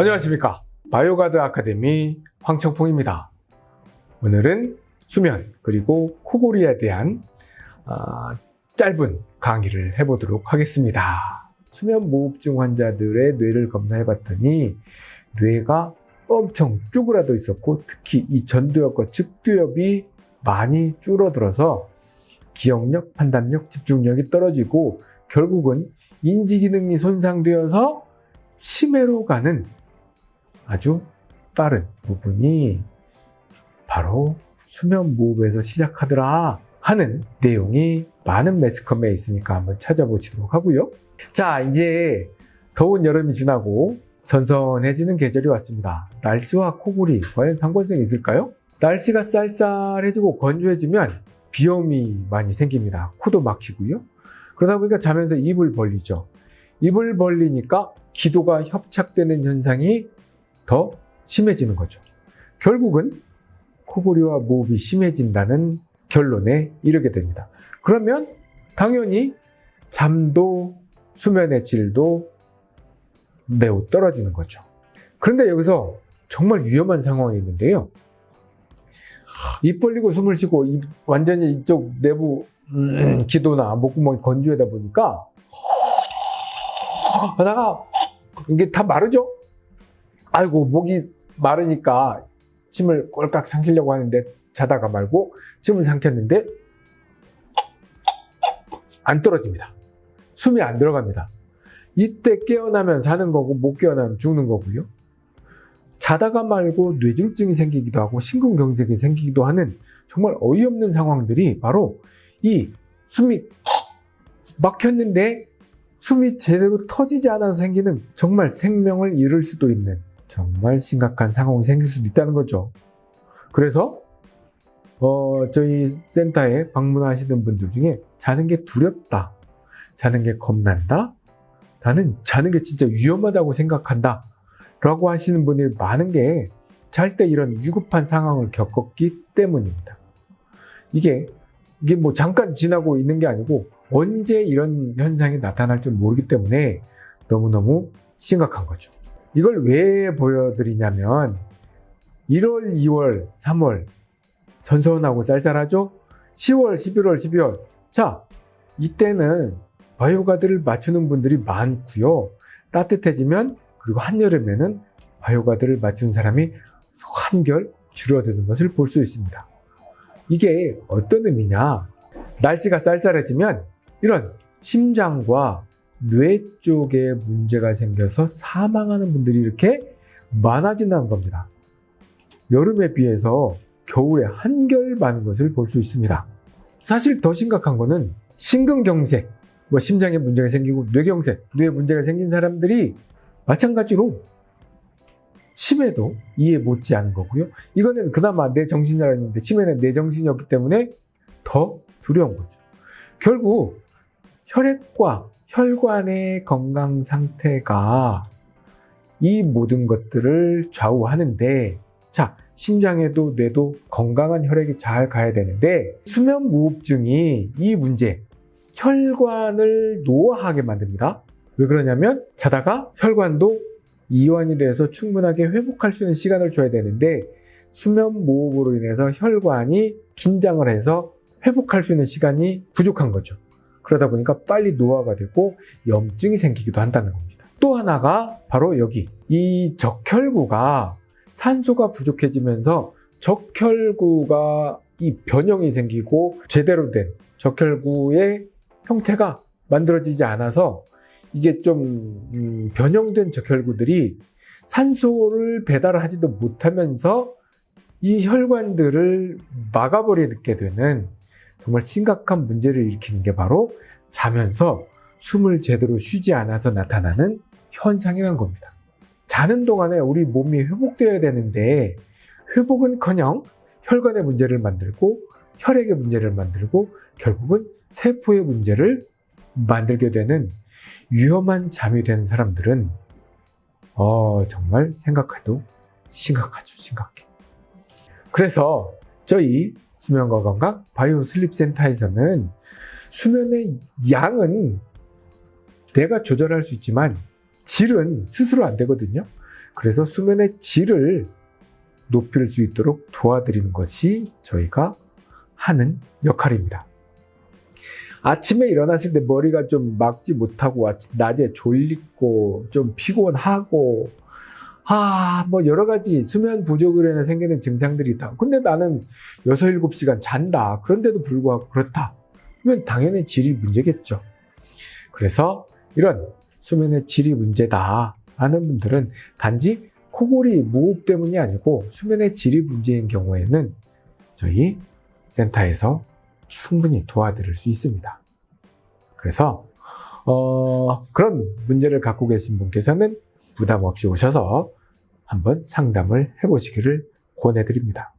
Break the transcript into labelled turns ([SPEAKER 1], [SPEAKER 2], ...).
[SPEAKER 1] 안녕하십니까. 바이오가드 아카데미 황청풍입니다. 오늘은 수면 그리고 코골이에 대한 아, 짧은 강의를 해보도록 하겠습니다. 수면무호흡증 환자들의 뇌를 검사해 봤더니 뇌가 엄청 쪼그라져 있었고 특히 이 전두엽과 측두엽이 많이 줄어들어서 기억력, 판단력, 집중력이 떨어지고 결국은 인지기능이 손상되어서 치매로 가는 아주 빠른 부분이 바로 수면 무호흡에서 시작하더라 하는 내용이 많은 매스컴에 있으니까 한번 찾아보시도록 하고요. 자 이제 더운 여름이 지나고 선선해지는 계절이 왔습니다. 날씨와 코골이 과연 상관성이 있을까요? 날씨가 쌀쌀해지고 건조해지면 비염이 많이 생깁니다. 코도 막히고요. 그러다 보니까 자면서 입을 벌리죠. 입을 벌리니까 기도가 협착되는 현상이 더 심해지는 거죠. 결국은 코골이와 무호흡이 심해진다는 결론에 이르게 됩니다. 그러면 당연히 잠도 수면의 질도 매우 떨어지는 거죠. 그런데 여기서 정말 위험한 상황이 있는데요. 입 벌리고 숨을 쉬고 입, 완전히 이쪽 내부 음, 기도나 목구멍이 건조하다 보니까 하다가 이게 다 마르죠? 아이고 목이 마르니까 침을 꼴깍 삼키려고 하는데 자다가 말고 침을 삼켰는데 안 떨어집니다. 숨이 안 들어갑니다. 이때 깨어나면 사는 거고 못 깨어나면 죽는 거고요. 자다가 말고 뇌졸중이 생기기도 하고 심근경색이 생기기도 하는 정말 어이없는 상황들이 바로 이 숨이 막혔는데 숨이 제대로 터지지 않아서 생기는 정말 생명을 잃을 수도 있는 정말 심각한 상황이 생길 수도 있다는 거죠. 그래서 어, 저희 센터에 방문하시는 분들 중에 자는 게 두렵다, 자는 게 겁난다, 나는 자는 게 진짜 위험하다고 생각한다 라고 하시는 분이 많은 게 잘 때 이런 위급한 상황을 겪었기 때문입니다. 이게 이게 뭐 잠깐 지나고 있는 게 아니고 언제 이런 현상이 나타날 줄 모르기 때문에 너무너무 심각한 거죠. 이걸 왜 보여드리냐면 1월, 2월, 3월 선선하고 쌀쌀하죠? 10월, 11월, 12월 자 이때는 바이오가드를 맞추는 분들이 많고요. 따뜻해지면 그리고 한여름에는 바이오가드를 맞추는 사람이 한결 줄어드는 것을 볼 수 있습니다. 이게 어떤 의미냐? 날씨가 쌀쌀해지면 이런 심장과 뇌 쪽에 문제가 생겨서 사망하는 분들이 이렇게 많아진다는 겁니다. 여름에 비해서 겨울에 한결 많은 것을 볼 수 있습니다. 사실 더 심각한 거는 심근경색, 뭐 심장에 문제가 생기고 뇌경색, 뇌에 문제가 생긴 사람들이 마찬가지로 치매도 이해 못지 않은 거고요. 이거는 그나마 내 정신이 알았는데 치매는 내 정신이 없기 때문에 더 두려운 거죠. 결국 혈액과 혈관의 건강 상태가 이 모든 것들을 좌우하는데 자 심장에도 뇌도 건강한 혈액이 잘 가야 되는데 수면무호흡증이 이 문제 혈관을 노화하게 만듭니다. 왜 그러냐면 자다가 혈관도 이완이 돼서 충분하게 회복할 수 있는 시간을 줘야 되는데 수면무호흡으로 인해서 혈관이 긴장을 해서 회복할 수 있는 시간이 부족한 거죠. 그러다 보니까 빨리 노화가 되고 염증이 생기기도 한다는 겁니다. 또 하나가 바로 여기 이 적혈구가 산소가 부족해지면서 적혈구가 이 변형이 생기고 제대로 된 적혈구의 형태가 만들어지지 않아서 이게 좀 음, 변형된 적혈구들이 산소를 배달하지도 못하면서 이 혈관들을 막아버리게 되는 정말 심각한 문제를 일으키는 게 바로 자면서 숨을 제대로 쉬지 않아서 나타나는 현상이란 겁니다. 자는 동안에 우리 몸이 회복되어야 되는데 회복은커녕 혈관의 문제를 만들고 혈액의 문제를 만들고 결국은 세포의 문제를 만들게 되는 위험한 잠이 되는 사람들은 어, 정말 생각해도 심각하죠 심각해 그래서 저희 수면과 건강 바이오 슬립 센터에서는 수면의 양은 내가 조절할 수 있지만 질은 스스로 안 되거든요 그래서 수면의 질을 높일 수 있도록 도와드리는 것이 저희가 하는 역할입니다. 아침에 일어났을 때 머리가 좀 막지 못하고 낮에 졸리고 좀 피곤하고 아, 뭐 여러 가지 수면 부족으로 인해 생기는 증상들이 있다. 근데 나는 6, 7시간 잔다. 그런데도 불구하고 그렇다. 그러면 당연히 질이 문제겠죠. 그래서 이런 수면의 질이 문제다 하는 분들은 단지 코골이 무호흡 때문이 아니고 수면의 질이 문제인 경우에는 저희 센터에서 충분히 도와드릴 수 있습니다. 그래서 어, 그런 문제를 갖고 계신 분께서는 부담 없이 오셔서 한번 상담을 해보시기를 권해드립니다.